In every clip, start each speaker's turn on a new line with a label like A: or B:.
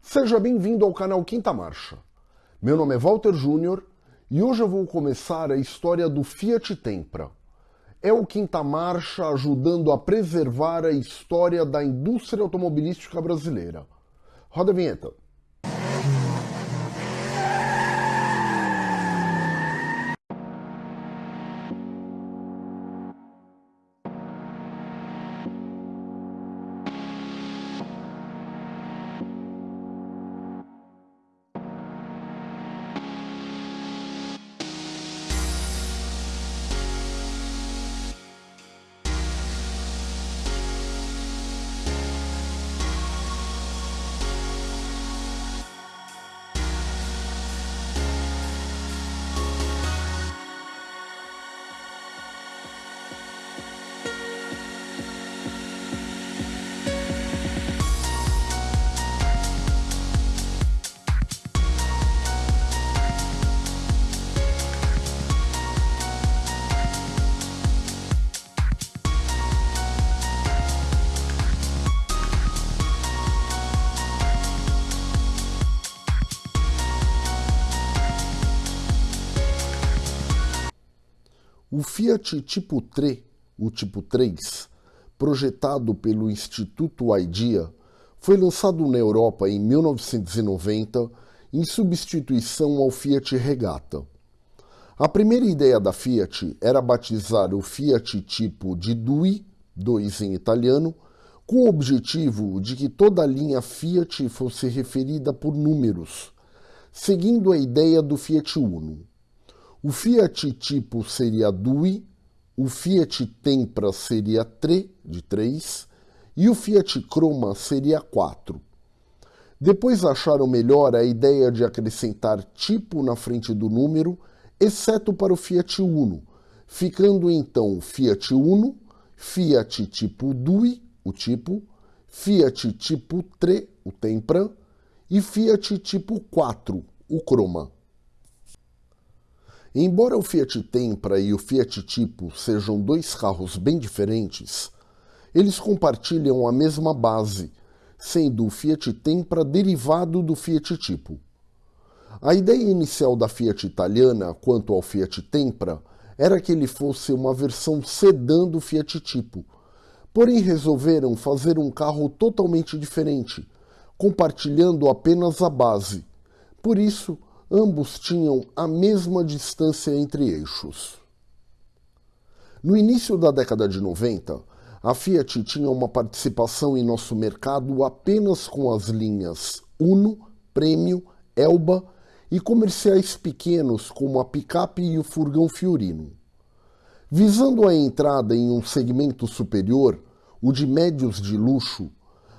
A: Seja bem-vindo ao canal Quinta Marcha. Meu nome é Walter Júnior e hoje eu vou começar a história do Fiat Tempra. É o Quinta Marcha ajudando a preservar a história da indústria automobilística brasileira. Roda a vinheta. O Fiat Tipo 3, o Tipo 3, projetado pelo Instituto IDEA, foi lançado na Europa em 1990 em substituição ao Fiat Regata. A primeira ideia da Fiat era batizar o Fiat Tipo de Due, 2 em italiano, com o objetivo de que toda a linha Fiat fosse referida por números, seguindo a ideia do Fiat Uno. O Fiat tipo seria Dui, o Fiat Tempra seria Tre, de 3, e o Fiat Croma seria 4. Depois acharam melhor a ideia de acrescentar tipo na frente do número, exceto para o Fiat Uno, ficando então Fiat Uno, Fiat tipo Dui, o tipo, Fiat tipo Tre, o Tempra, e Fiat tipo 4, o Croma. Embora o Fiat Tempra e o Fiat Tipo sejam dois carros bem diferentes, eles compartilham a mesma base, sendo o Fiat Tempra derivado do Fiat Tipo. A ideia inicial da Fiat italiana quanto ao Fiat Tempra era que ele fosse uma versão sedã do Fiat Tipo, porém resolveram fazer um carro totalmente diferente, compartilhando apenas a base. Por isso, ambos tinham a mesma distância entre eixos. No início da década de 90, a Fiat tinha uma participação em nosso mercado apenas com as linhas Uno, Premio, Elba e comerciais pequenos como a picape e o furgão Fiorino. Visando a entrada em um segmento superior, o de médios de luxo,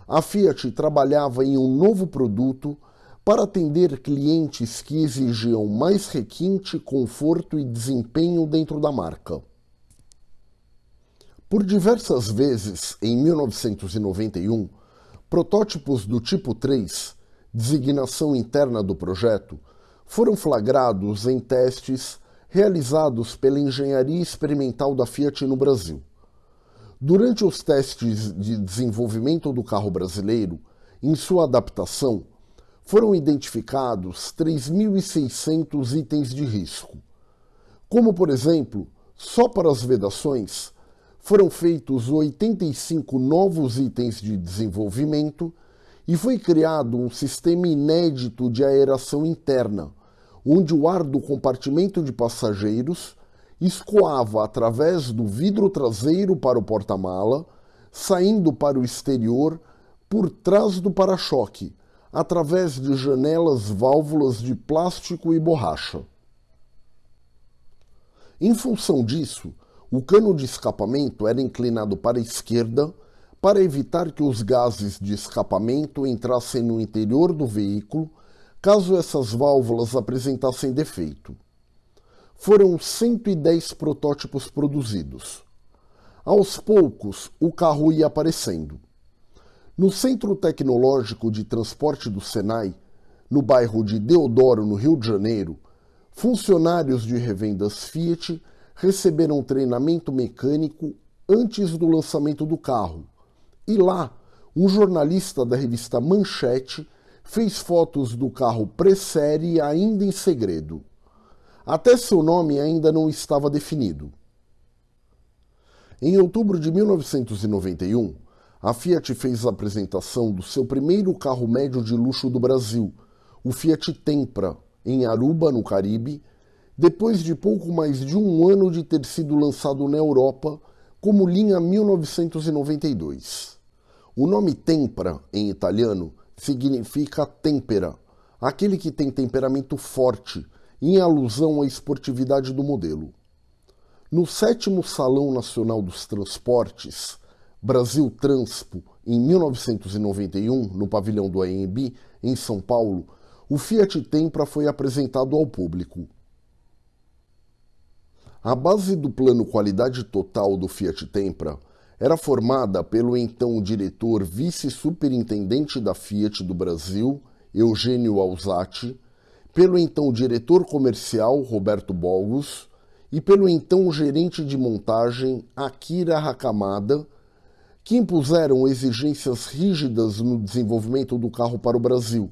A: a Fiat trabalhava em um novo produto para atender clientes que exigiam mais requinte, conforto e desempenho dentro da marca. Por diversas vezes, em 1991, protótipos do tipo 3, designação interna do projeto, foram flagrados em testes realizados pela engenharia experimental da Fiat no Brasil. Durante os testes de desenvolvimento do carro brasileiro, em sua adaptação, foram identificados 3.600 itens de risco. Como, por exemplo, só para as vedações, foram feitos 85 novos itens de desenvolvimento e foi criado um sistema inédito de aeração interna, onde o ar do compartimento de passageiros escoava através do vidro traseiro para o porta-mala, saindo para o exterior por trás do para-choque, através de janelas válvulas de plástico e borracha. Em função disso, o cano de escapamento era inclinado para a esquerda para evitar que os gases de escapamento entrassem no interior do veículo caso essas válvulas apresentassem defeito. Foram 110 protótipos produzidos. Aos poucos, o carro ia aparecendo. No Centro Tecnológico de Transporte do Senai, no bairro de Deodoro, no Rio de Janeiro, funcionários de revendas Fiat receberam treinamento mecânico antes do lançamento do carro. E lá, um jornalista da revista Manchete fez fotos do carro pré-série ainda em segredo. Até seu nome ainda não estava definido. Em outubro de 1991, a Fiat fez a apresentação do seu primeiro carro médio de luxo do Brasil, o Fiat Tempra, em Aruba, no Caribe, depois de pouco mais de um ano de ter sido lançado na Europa como linha 1992. O nome Tempra, em italiano, significa têmpera, aquele que tem temperamento forte, em alusão à esportividade do modelo. No sétimo Salão Nacional dos Transportes, Brasil Transpo, em 1991, no pavilhão do AMB, em São Paulo, o Fiat Tempra foi apresentado ao público. A base do plano qualidade total do Fiat Tempra era formada pelo então diretor vice-superintendente da Fiat do Brasil, Eugênio Alzati, pelo então diretor comercial, Roberto Bolgos, e pelo então gerente de montagem, Akira Hakamada, que impuseram exigências rígidas no desenvolvimento do carro para o Brasil,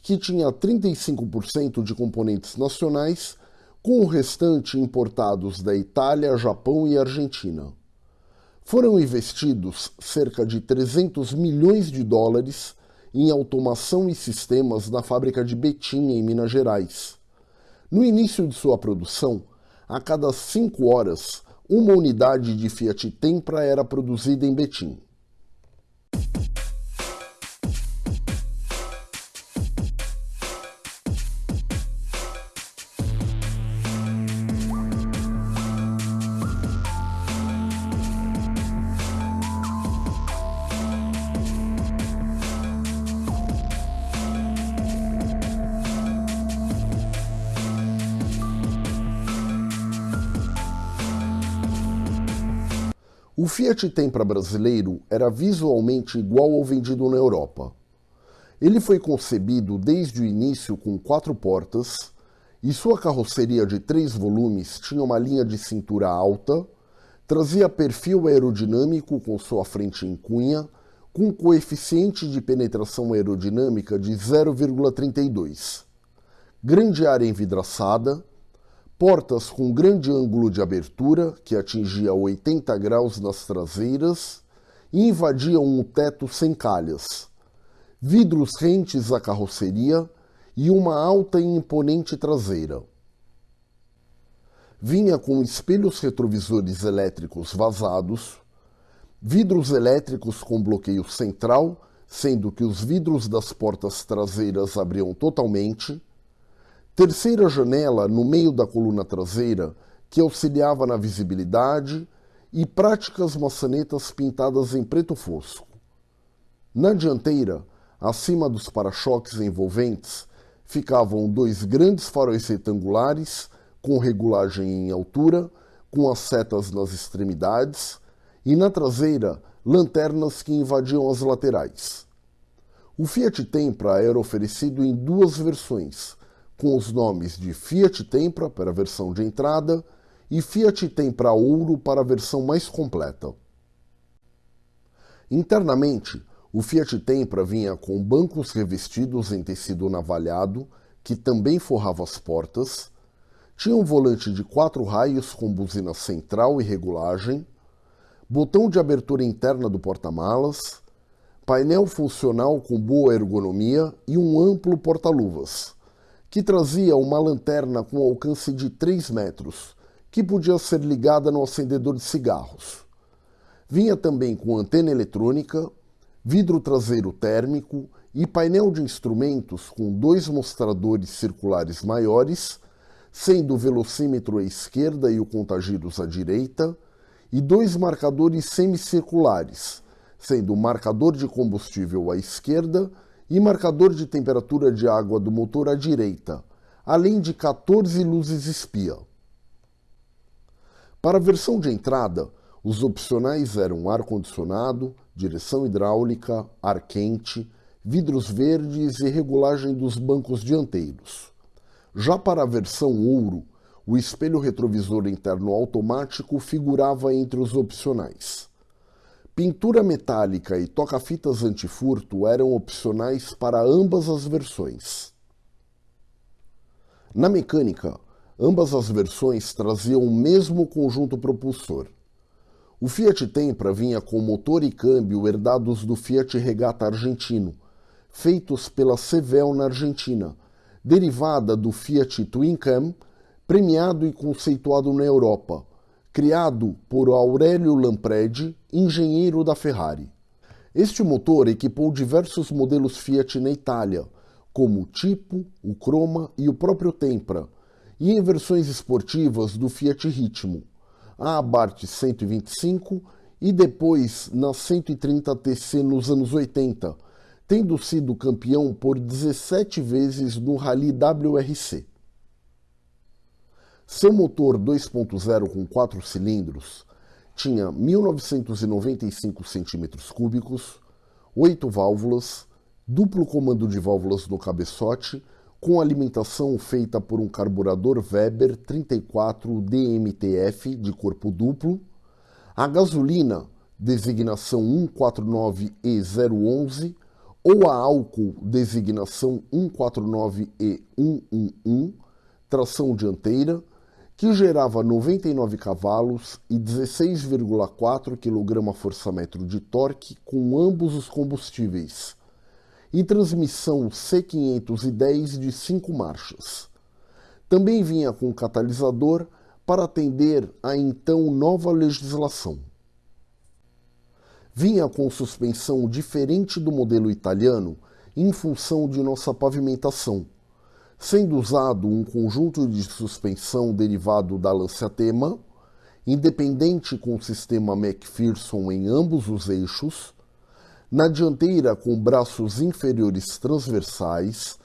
A: que tinha 35% de componentes nacionais com o restante importados da Itália, Japão e Argentina. Foram investidos cerca de 300 milhões de dólares em automação e sistemas na fábrica de Betim, em Minas Gerais. No início de sua produção, a cada cinco horas, uma unidade de Fiat Tempra era produzida em Betim. O Fiat Tempra brasileiro era visualmente igual ao vendido na Europa. Ele foi concebido desde o início com quatro portas e sua carroceria de três volumes tinha uma linha de cintura alta, trazia perfil aerodinâmico com sua frente em cunha, com coeficiente de penetração aerodinâmica de 0,32, grande área envidraçada, portas com grande ângulo de abertura, que atingia 80 graus nas traseiras, e invadiam um teto sem calhas, vidros rentes à carroceria e uma alta e imponente traseira. Vinha com espelhos retrovisores elétricos vazados, vidros elétricos com bloqueio central, sendo que os vidros das portas traseiras abriam totalmente, Terceira janela no meio da coluna traseira que auxiliava na visibilidade e práticas maçanetas pintadas em preto fosco. Na dianteira, acima dos para-choques envolventes, ficavam dois grandes faróis retangulares com regulagem em altura, com as setas nas extremidades, e na traseira, lanternas que invadiam as laterais. O Fiat Tempra era oferecido em duas versões, com os nomes de Fiat Tempra para a versão de entrada e Fiat Tempra Ouro para a versão mais completa. Internamente, o Fiat Tempra vinha com bancos revestidos em tecido navalhado, que também forrava as portas, tinha um volante de quatro raios com buzina central e regulagem, botão de abertura interna do porta-malas, painel funcional com boa ergonomia e um amplo porta-luvas, que trazia uma lanterna com alcance de 3 metros, que podia ser ligada no acendedor de cigarros. Vinha também com antena eletrônica, vidro traseiro térmico e painel de instrumentos com dois mostradores circulares maiores, sendo o velocímetro à esquerda e o contagiros à direita, e dois marcadores semicirculares, sendo o marcador de combustível à esquerda e marcador de temperatura de água do motor à direita, além de 14 luzes espia. Para a versão de entrada, os opcionais eram ar-condicionado, direção hidráulica, ar quente, vidros verdes e regulagem dos bancos dianteiros. Já para a versão ouro, o espelho retrovisor interno automático figurava entre os opcionais. Pintura metálica e toca-fitas antifurto eram opcionais para ambas as versões. Na mecânica, ambas as versões traziam o mesmo conjunto propulsor. O Fiat Tempra vinha com motor e câmbio herdados do Fiat Regata argentino, feitos pela Sevel na Argentina, derivada do Fiat Twin Cam, premiado e conceituado na Europa, criado por Aurélio Lampredi, engenheiro da Ferrari. Este motor equipou diversos modelos Fiat na Itália, como o Tipo, o Croma e o próprio Tempra, e em versões esportivas do Fiat Ritmo, a Abarth 125 e depois na 130 TC nos anos 80, tendo sido campeão por 17 vezes no Rally WRC. Seu motor 2.0 com 4 cilindros tinha 1995 cm3, 8 válvulas, duplo comando de válvulas no cabeçote, com alimentação feita por um carburador Weber 34 DMTF de corpo duplo, a gasolina designação 149E011 ou a álcool designação 149E111, tração dianteira, que gerava 99 cavalos e 16,4 kgfm de torque com ambos os combustíveis, e transmissão C510 de 5 marchas. Também vinha com catalisador para atender à então nova legislação. Vinha com suspensão diferente do modelo italiano em função de nossa pavimentação sendo usado um conjunto de suspensão derivado da Lancia-Tema, independente com o sistema McPherson em ambos os eixos, na dianteira com braços inferiores transversais,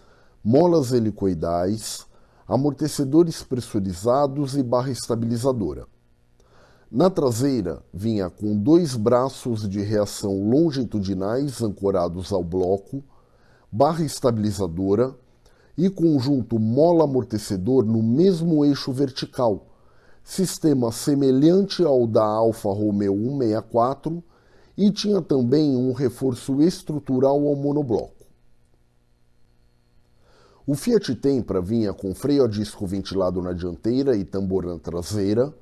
A: molas helicoidais, amortecedores pressurizados e barra estabilizadora. Na traseira vinha com dois braços de reação longitudinais ancorados ao bloco, barra estabilizadora, e conjunto mola-amortecedor no mesmo eixo vertical, sistema semelhante ao da Alfa Romeo 164 e tinha também um reforço estrutural ao monobloco. O Fiat Tempra vinha com freio a disco ventilado na dianteira e tambor na traseira,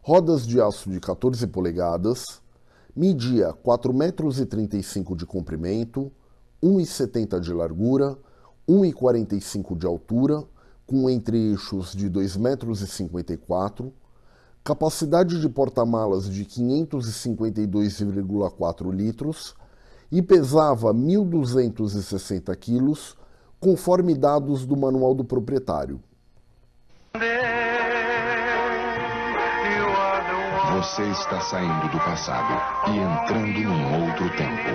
A: rodas de aço de 14 polegadas, media 4,35 metros de comprimento, 1,70 de largura, 1,45 de altura, com entre-eixos de 2,54 metros, capacidade de porta-malas de 552,4 litros e pesava 1.260 quilos, conforme dados do manual do proprietário.
B: Você está saindo do passado e entrando num outro tempo.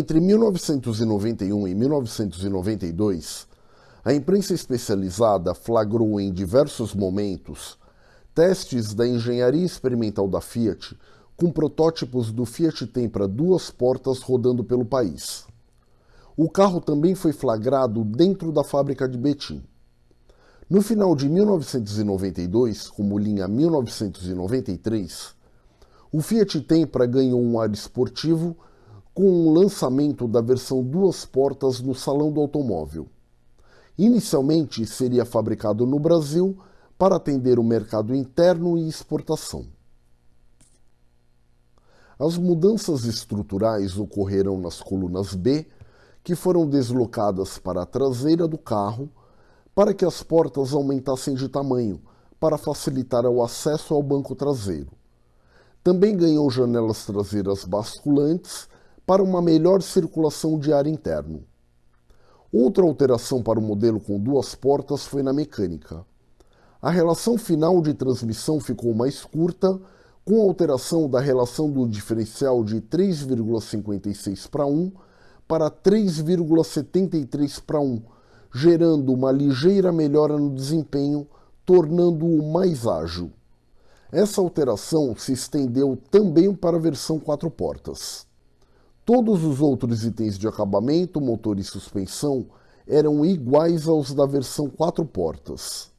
A: Entre 1991 e 1992, a imprensa especializada flagrou em diversos momentos testes da engenharia experimental da Fiat com protótipos do Fiat Tempra duas portas rodando pelo país. O carro também foi flagrado dentro da fábrica de Betim. No final de 1992, como linha 1993, o Fiat Tempra ganhou um ar esportivo com o lançamento da versão duas portas no Salão do Automóvel. Inicialmente seria fabricado no Brasil para atender o mercado interno e exportação. As mudanças estruturais ocorreram nas colunas B, que foram deslocadas para a traseira do carro para que as portas aumentassem de tamanho, para facilitar o acesso ao banco traseiro. Também ganhou janelas traseiras basculantes para uma melhor circulação de ar interno. Outra alteração para o modelo com duas portas foi na mecânica. A relação final de transmissão ficou mais curta, com alteração da relação do diferencial de 3,56 para 1 para 3,73 para 1, gerando uma ligeira melhora no desempenho, tornando-o mais ágil. Essa alteração se estendeu também para a versão quatro portas. Todos os outros itens de acabamento, motor e suspensão eram iguais aos da versão quatro portas.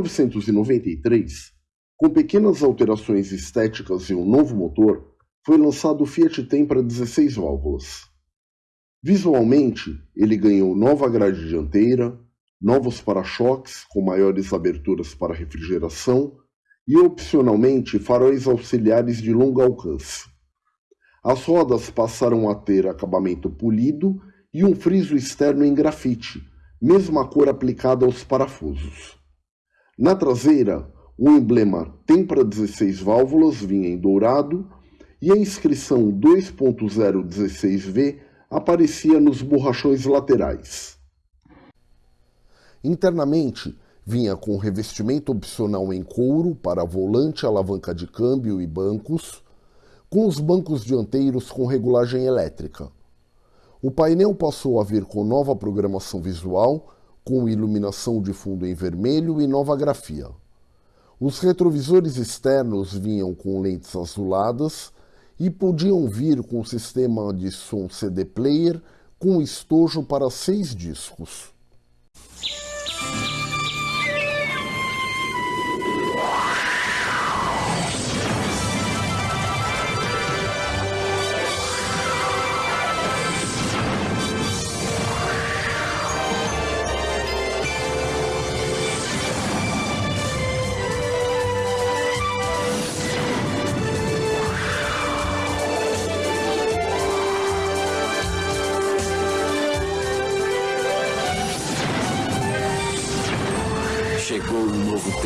A: 1993, com pequenas alterações estéticas e um novo motor, foi lançado o Fiat Tempra 16 válvulas. Visualmente, ele ganhou nova grade dianteira, novos para-choques com maiores aberturas para refrigeração e, opcionalmente, faróis auxiliares de longo alcance. As rodas passaram a ter acabamento polido e um friso externo em grafite, mesma cor aplicada aos parafusos. Na traseira, o emblema Tempra 16 válvulas vinha em dourado e a inscrição 2.016V aparecia nos borrachões laterais. Internamente, vinha com revestimento opcional em couro para volante, alavanca de câmbio e bancos, com os bancos dianteiros com regulagem elétrica. O painel passou a vir com nova programação visual, com iluminação de fundo em vermelho e nova grafia. Os retrovisores externos vinham com lentes azuladas e podiam vir com sistema de som CD player com estojo para seis discos.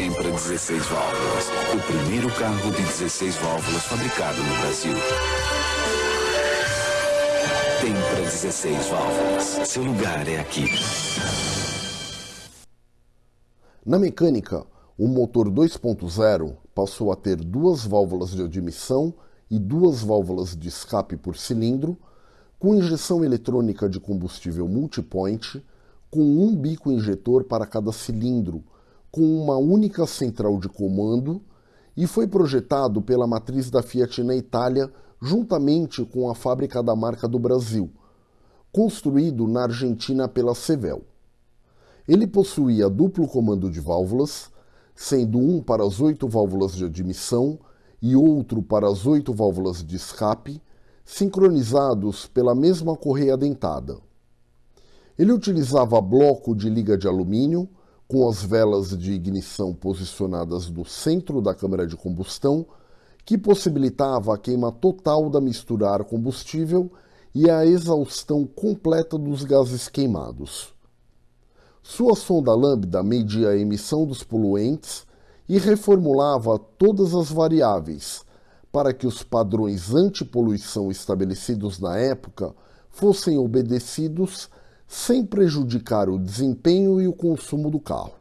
C: Tempra 16 válvulas. O primeiro carro de 16 válvulas fabricado no Brasil. Tempra 16 válvulas. Seu lugar é aqui.
A: Na mecânica, o motor 2.0 passou a ter duas válvulas de admissão e duas válvulas de escape por cilindro, com injeção eletrônica de combustível multipoint, com um bico injetor para cada cilindro, com uma única central de comando e foi projetado pela matriz da Fiat na Itália, juntamente com a fábrica da marca do Brasil, construído na Argentina pela Sevel. Ele possuía duplo comando de válvulas, sendo um para as oito válvulas de admissão e outro para as oito válvulas de escape, sincronizados pela mesma correia dentada. Ele utilizava bloco de liga de alumínio, com as velas de ignição posicionadas no centro da câmara de combustão, que possibilitava a queima total da mistura ar-combustível e a exaustão completa dos gases queimados. Sua sonda lambda media a emissão dos poluentes e reformulava todas as variáveis para que os padrões antipoluição estabelecidos na época fossem obedecidos sem prejudicar o desempenho e o consumo do carro.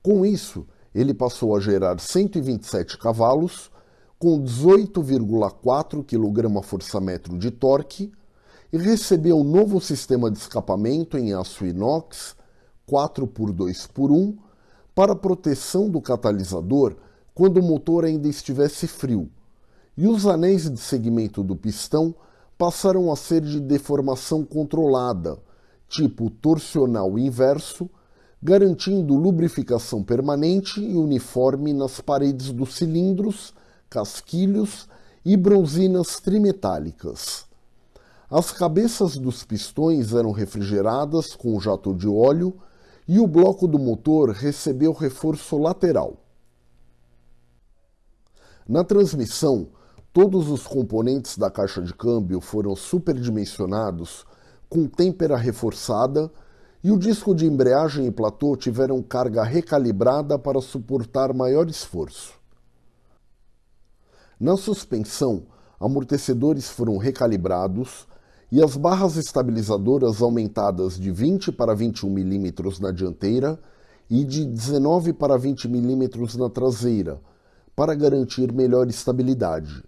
A: Com isso, ele passou a gerar 127 cavalos, com 18,4 kgfm de torque, e recebeu um novo sistema de escapamento em aço inox 4x2x1 para proteção do catalisador quando o motor ainda estivesse frio, e os anéis de segmento do pistão passaram a ser de deformação controlada, tipo torsional inverso, garantindo lubrificação permanente e uniforme nas paredes dos cilindros, casquilhos e bronzinas trimetálicas. As cabeças dos pistões eram refrigeradas com jato de óleo e o bloco do motor recebeu reforço lateral. Na transmissão, todos os componentes da caixa de câmbio foram superdimensionados com têmpera reforçada e o disco de embreagem e platô tiveram carga recalibrada para suportar maior esforço. Na suspensão, amortecedores foram recalibrados e as barras estabilizadoras aumentadas de 20 para 21 mm na dianteira e de 19 para 20 mm na traseira, para garantir melhor estabilidade.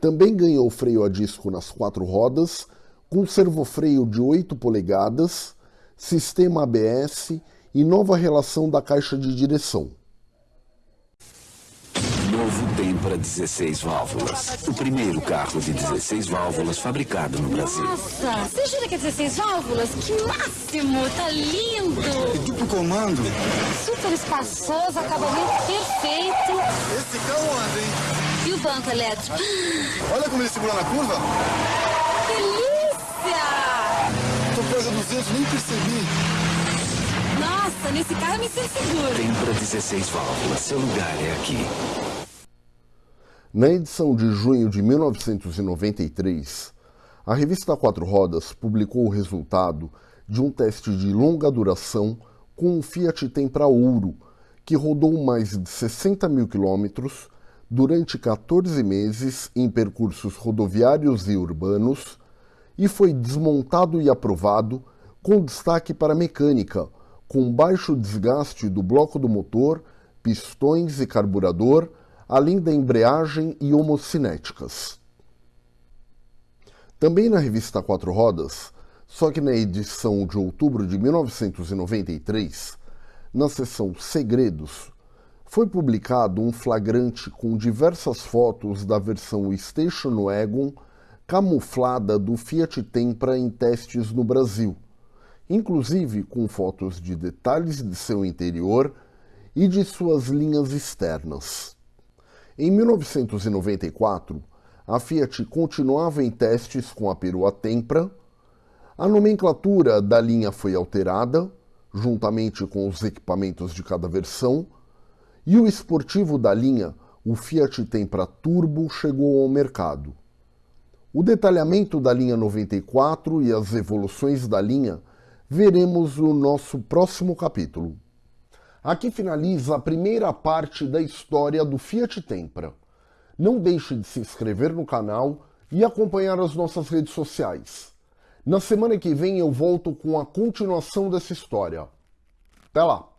A: Também ganhou freio a disco nas quatro rodas, com servofreio de 8 polegadas, sistema ABS e nova relação da caixa de direção.
C: Novo Tempra 16 válvulas. O primeiro carro de 16 válvulas fabricado no Brasil.
D: Nossa, você jura que é 16 válvulas? Que máximo! Tá lindo!
E: Duplo comando.
D: Super espaçoso, acabamento perfeito.
E: Esse carro anda, hein?
D: Banco elétrico?
E: Olha como ele segura na curva.
D: Delícia!
E: Tô a 200, nem percebi.
D: Nossa, nesse carro eu me sinto seguro.
C: Tempra 16 válvulas. Seu lugar é aqui.
A: Na edição de junho de 1993, a revista Quatro Rodas publicou o resultado de um teste de longa duração com um Fiat Tempra Ouro, que rodou mais de 60 mil quilômetros durante 14 meses em percursos rodoviários e urbanos e foi desmontado e aprovado com destaque para mecânica, com baixo desgaste do bloco do motor, pistões e carburador, além da embreagem e homocinéticas. Também na revista Quatro Rodas, só que na edição de outubro de 1993, na seção Segredos, foi publicado um flagrante com diversas fotos da versão Station Wagon camuflada do Fiat Tempra em testes no Brasil, inclusive com fotos de detalhes de seu interior e de suas linhas externas. Em 1994, a Fiat continuava em testes com a perua Tempra. A nomenclatura da linha foi alterada, juntamente com os equipamentos de cada versão, e o esportivo da linha, o Fiat Tempra Turbo, chegou ao mercado. O detalhamento da linha 94 e as evoluções da linha veremos no nosso próximo capítulo. Aqui finaliza a primeira parte da história do Fiat Tempra. Não deixe de se inscrever no canal e acompanhar as nossas redes sociais. Na semana que vem eu volto com a continuação dessa história. Até lá!